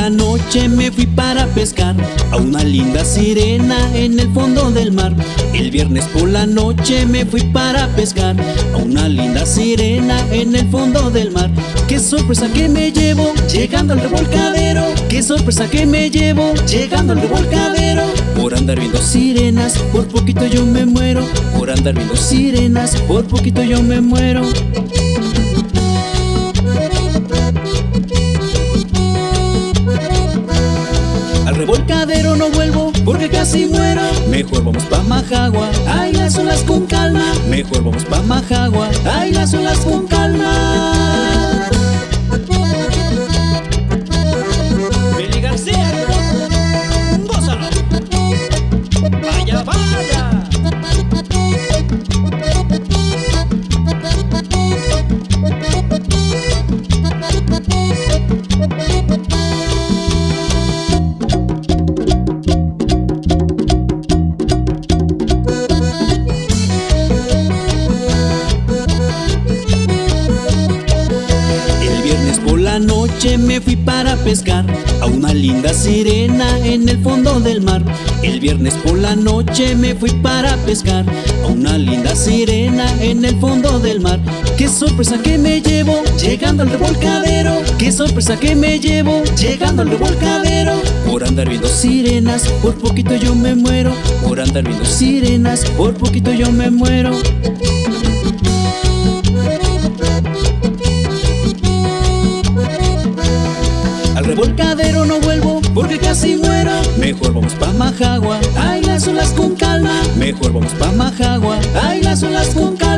la noche me fui para pescar A una linda sirena en el fondo del mar. El viernes por la noche me fui para pescar A una linda sirena en el fondo del mar. Qué sorpresa que me llevo llegando al revolcadero. Qué sorpresa que me llevo llegando al revolcadero. Por andar viendo sirenas, por poquito yo me muero. Por andar viendo sirenas, por poquito yo me muero casi muero. Mejor vamos pa' Majagua, ay las olas con calma. Mejor vamos pa' Majagua, noche me fui para pescar A una linda sirena en el fondo del mar. El viernes por la noche me fui para pescar A una linda sirena en el fondo del mar. Qué sorpresa que me llevo llegando al revolcadero. Qué sorpresa que me llevo llegando al revolcadero. Por andar viendo sirenas, por poquito yo me muero. Por andar viendo sirenas, por poquito yo me muero revolcadero no vuelvo porque casi muero. Mejor vamos pa' Majagua, ay las olas con calma. Mejor vamos pa' Majagua, ay las olas con calma